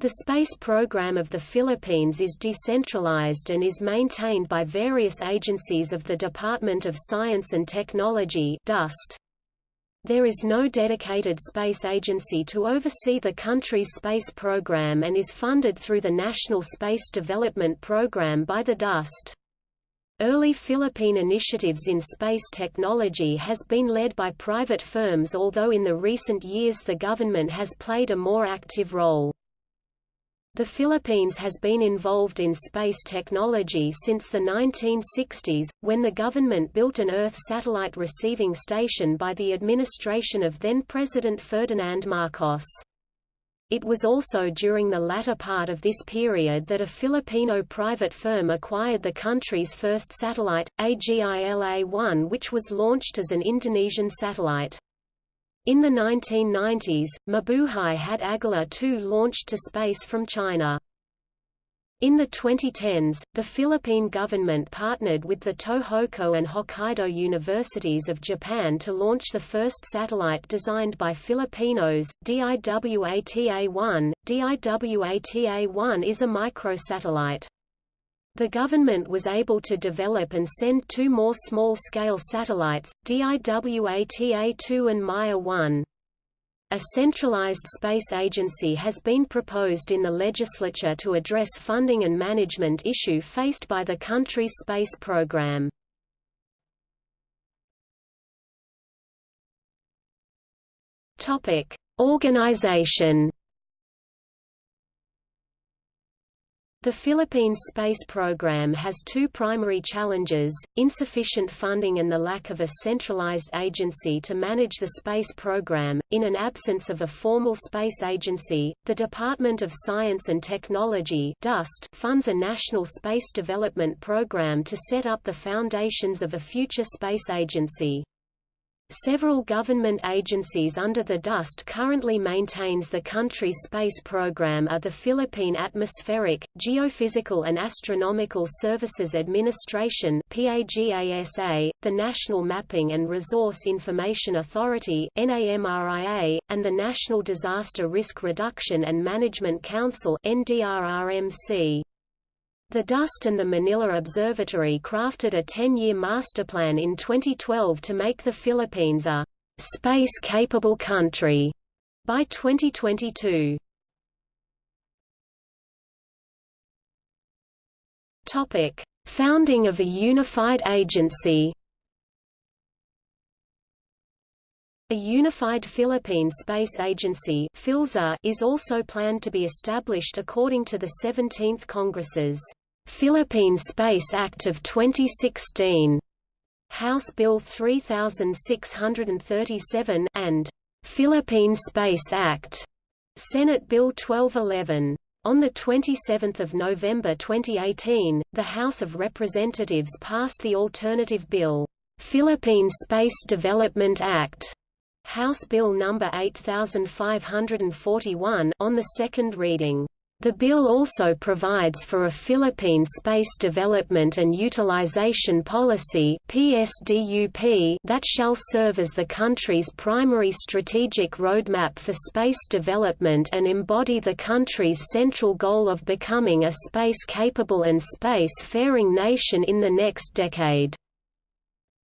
The space program of the Philippines is decentralized and is maintained by various agencies of the Department of Science and Technology. There is no dedicated space agency to oversee the country's space program and is funded through the National Space Development Program by the DOST. Early Philippine initiatives in space technology has been led by private firms although in the recent years the government has played a more active role. The Philippines has been involved in space technology since the 1960s, when the government built an Earth satellite receiving station by the administration of then-President Ferdinand Marcos. It was also during the latter part of this period that a Filipino private firm acquired the country's first satellite, AGILA-1 which was launched as an Indonesian satellite. In the 1990s, Mabuhay had Agila 2 launched to space from China. In the 2010s, the Philippine government partnered with the Tohoku and Hokkaido universities of Japan to launch the first satellite designed by Filipinos, DIWATA-1. DIWATA-1 is a microsatellite. The government was able to develop and send two more small-scale satellites, DIWATA-2 and Maya-1. A centralized space agency has been proposed in the legislature to address funding and management issue faced by the country's space program. Topic: Organization The Philippines space program has two primary challenges, insufficient funding and the lack of a centralized agency to manage the space program. In an absence of a formal space agency, the Department of Science and Technology (DOST) funds a national space development program to set up the foundations of a future space agency. Several government agencies under the DOST currently maintains the country's space program are the Philippine Atmospheric, Geophysical and Astronomical Services Administration PAGASA, the National Mapping and Resource Information Authority NAMRIA, and the National Disaster Risk Reduction and Management Council NDRRMC. The DOST and the Manila Observatory crafted a 10-year masterplan in 2012 to make the Philippines a space-capable country by 2022. Topic: Founding of a unified agency. A unified Philippine Space Agency is also planned to be established according to the 17th Congress's Philippine Space Act of 2016, House Bill 3637 and Philippine Space Act, Senate Bill 1211. On 27 November 2018, the House of Representatives passed the alternative bill, Philippine Space Development Act, House Bill No. 8541 on the second reading. The bill also provides for a Philippine Space Development and Utilization Policy that shall serve as the country's primary strategic roadmap for space development and embody the country's central goal of becoming a space-capable and space-faring nation in the next decade.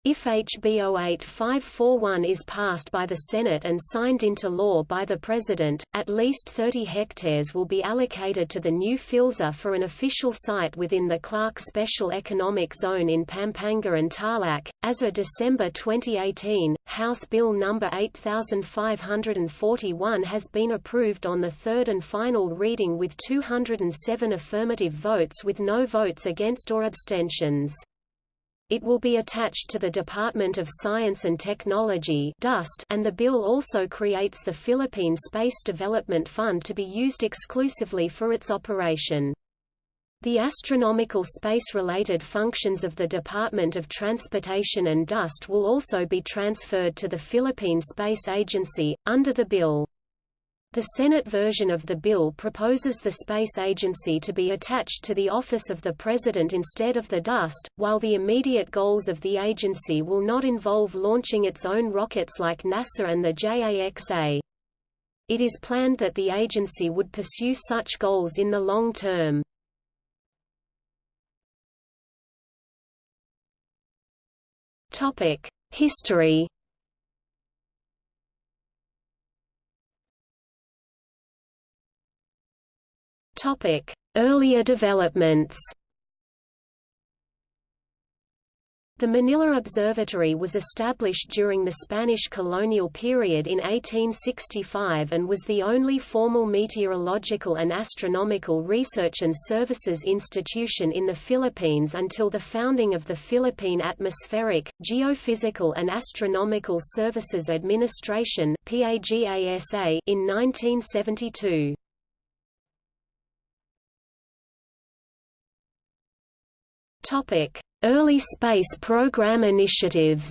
If HB 08541 is passed by the Senate and signed into law by the President, at least 30 hectares will be allocated to the new PhilSA for an official site within the Clark Special Economic Zone in Pampanga and Tarlac. As of December 2018, House Bill No. 8541 has been approved on the third and final reading with 207 affirmative votes with no votes against or abstentions. It will be attached to the Department of Science and Technology and the bill also creates the Philippine Space Development Fund to be used exclusively for its operation. The astronomical space-related functions of the Department of Transportation and DOST will also be transferred to the Philippine Space Agency, under the bill. The Senate version of the bill proposes the space agency to be attached to the office of the President instead of the DOST, while the immediate goals of the agency will not involve launching its own rockets like NASA and the JAXA. It is planned that the agency would pursue such goals in the long term. History Earlier developments The Manila Observatory was established during the Spanish colonial period in 1865 and was the only formal meteorological and astronomical research and services institution in the Philippines until the founding of the Philippine Atmospheric, Geophysical and Astronomical Services Administration in 1972. Topic Early space program initiatives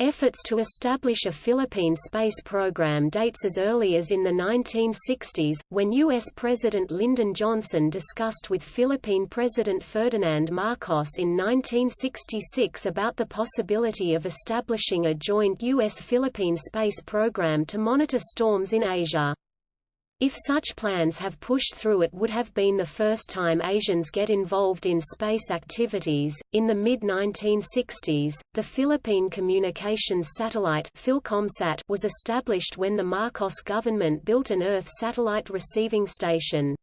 Efforts to establish a Philippine space program dates as early as in the 1960s, when U.S. President Lyndon Johnson discussed with Philippine President Ferdinand Marcos in 1966 about the possibility of establishing a joint U.S.-Philippine space program to monitor storms in Asia. If such plans have pushed through it would have been the first time Asians get involved in space activities. In the mid-1960s, the Philippine Communications Satellite Philcomsat was established when the Marcos government built an Earth satellite receiving station.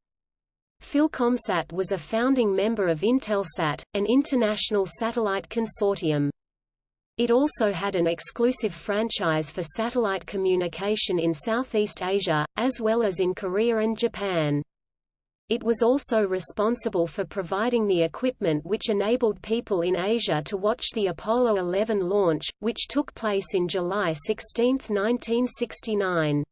Philcomsat was a founding member of Intelsat, an international satellite consortium. It also had an exclusive franchise for satellite communication in Southeast Asia, as well as in Korea and Japan. It was also responsible for providing the equipment which enabled people in Asia to watch the Apollo 11 launch, which took place in July 16, 1969.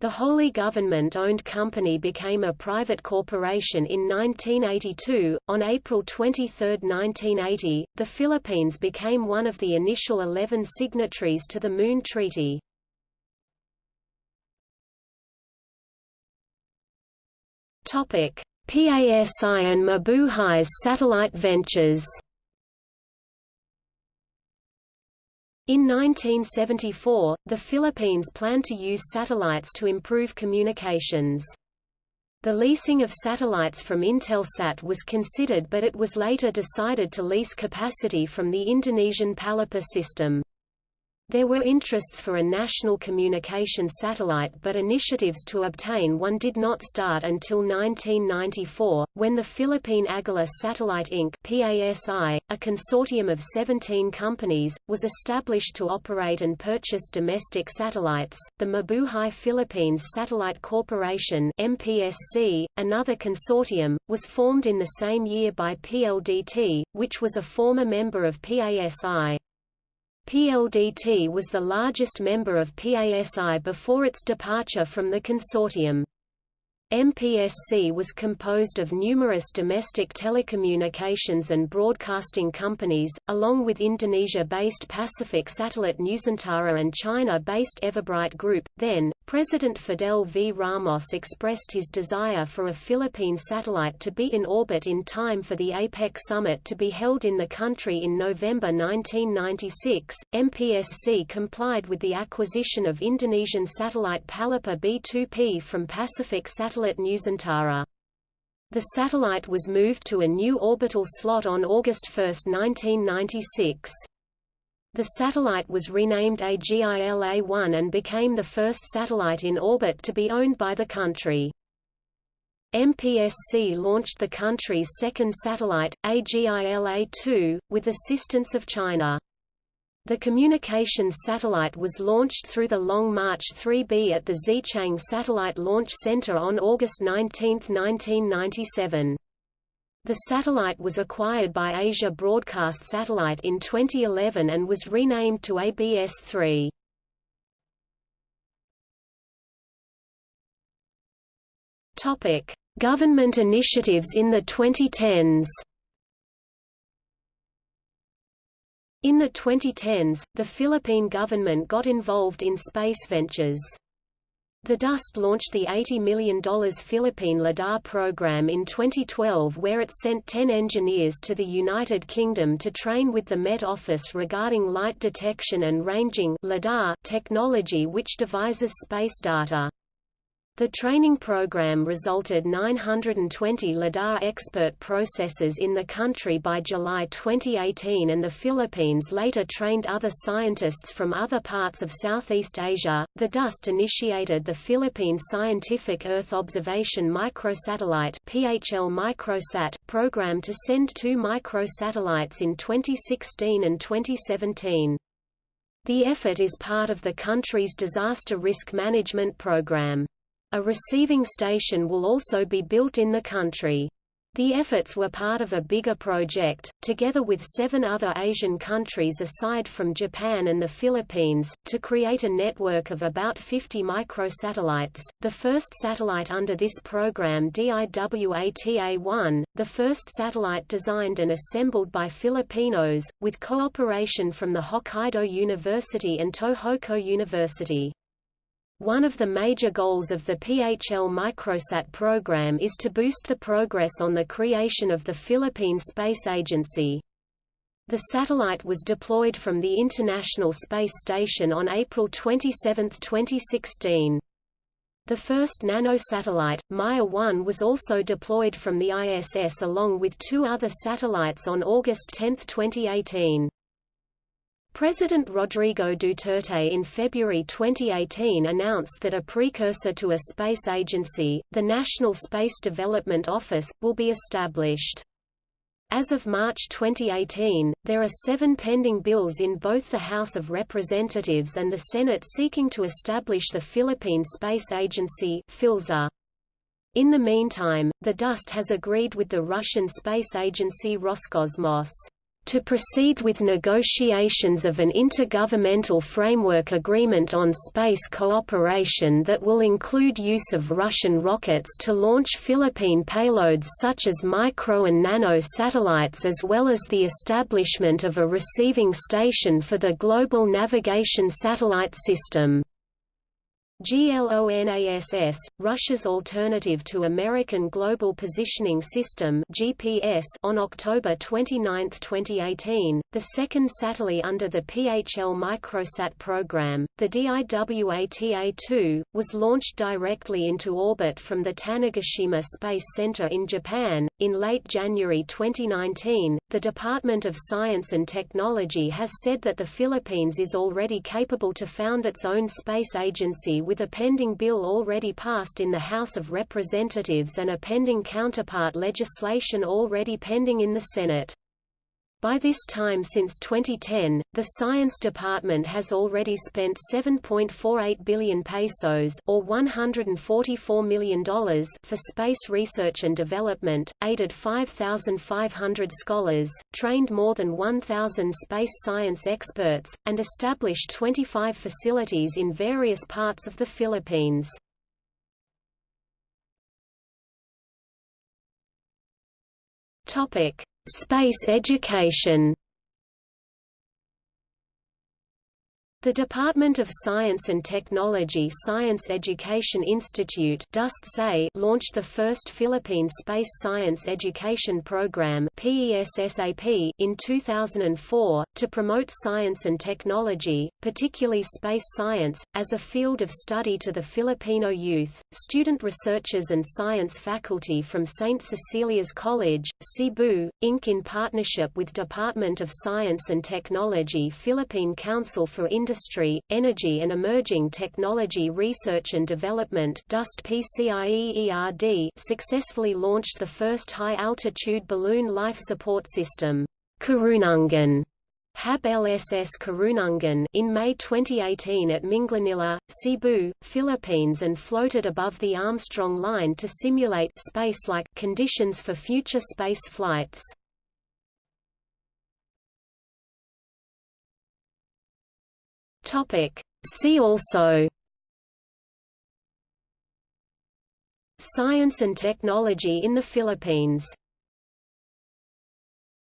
The wholly government-owned company became a private corporation in 1982. On April 23, 1980, the Philippines became one of the initial 11 signatories to the Moon Treaty. Topic: PASI and Mabuhay's satellite ventures. In 1974, the Philippines planned to use satellites to improve communications. The leasing of satellites from Intelsat was considered but it was later decided to lease capacity from the Indonesian Palapa system. There were interests for a national communication satellite but initiatives to obtain one did not start until 1994, when the Philippine Agila Satellite Inc. PASI, a consortium of 17 companies, was established to operate and purchase domestic satellites. The Mabuhay Philippines Satellite Corporation MPSC, another consortium, was formed in the same year by PLDT, which was a former member of PASI. PLDT was the largest member of PASI before its departure from the consortium. MPSC was composed of numerous domestic telecommunications and broadcasting companies, along with Indonesia-based Pacific Satellite Nusantara and China-based Everbright Group. Then, President Fidel V. Ramos expressed his desire for a Philippine satellite to be in orbit in time for the APEC summit to be held in the country in November 1996. MPSC complied with the acquisition of Indonesian satellite Palapa B2P from Pacific Satellite Nusantara. The satellite was moved to a new orbital slot on August 1, 1996. The satellite was renamed AGILA-1 and became the first satellite in orbit to be owned by the country. MPSC launched the country's second satellite, AGILA-2, with assistance of China. The communications satellite was launched through the Long March 3B at the Xichang Satellite Launch Center on August 19, 1997. The satellite was acquired by Asia Broadcast Satellite in 2011 and was renamed to ABS-3. Topic: Government initiatives in the 2010s. In the 2010s, the Philippine government got involved in space ventures. The DOST launched the $80 million Philippine LIDAR program in 2012 where it sent 10 engineers to the United Kingdom to train with the Met Office regarding light detection and ranging technology which devises space data. The training program resulted 920 LIDAR expert processors in the country by July 2018 and the Philippines later trained other scientists from other parts of Southeast Asia. The DOST initiated the Philippine Scientific Earth Observation Microsatellite (PHL Microsat) program to send two microsatellites in 2016 and 2017. The effort is part of the country's disaster risk management program. A receiving station will also be built in the country. The efforts were part of a bigger project, together with seven other Asian countries aside from Japan and the Philippines, to create a network of about 50 microsatellites. The first satellite under this program DIWATA-1, the first satellite designed and assembled by Filipinos, with cooperation from the Hokkaido University and Tohoku University. One of the major goals of the PHL Microsat program is to boost the progress on the creation of the Philippine Space Agency. The satellite was deployed from the International Space Station on April 27, 2016. The first nanosatellite, Maya-1 was also deployed from the ISS along with two other satellites on August 10, 2018. President Rodrigo Duterte in February 2018 announced that a precursor to a space agency, the National Space Development Office, will be established. As of March 2018, there are seven pending bills in both the House of Representatives and the Senate seeking to establish the Philippine Space Agency. In the meantime, the DOST has agreed with the Russian space agency Roscosmos to proceed with negotiations of an intergovernmental framework agreement on space cooperation that will include use of Russian rockets to launch Philippine payloads such as micro and nano satellites as well as the establishment of a receiving station for the Global Navigation Satellite System. GLONASS, Russia's alternative to American Global Positioning System (GPS), on October 29, 2018, the second satellite under the PHL Microsat program, the DIWATA-2, was launched directly into orbit from the Tanegashima Space Center in Japan. In late January 2019, the Department of Science and Technology has said that the Philippines is already capable to found its own space agency with a pending bill already passed in the House of Representatives and a pending counterpart legislation already pending in the Senate. By this time since 2010, the Science Department has already spent 7.48 billion pesos or $144 million for space research and development, aided 5,500 scholars, trained more than 1,000 space science experts, and established 25 facilities in various parts of the Philippines. Topic: Space education The Department of Science and Technology Science Education Institute launched the first Philippine Space Science Education Program in 2004, to promote science and technology, particularly space science, as a field of study to the Filipino youth. Student researchers and science faculty from St. Cecilia's College, Cebu, Inc. in partnership with Department of Science and Technology Philippine Council for Industry Energy and Emerging Technology Research and Development successfully launched the first high-altitude balloon life support system, Karunungan, HAB LSS Karunungan in May 2018 at Minglanilla, Cebu, Philippines and floated above the Armstrong line to simulate space-like conditions for future space flights. Topic. See also Science and technology in the Philippines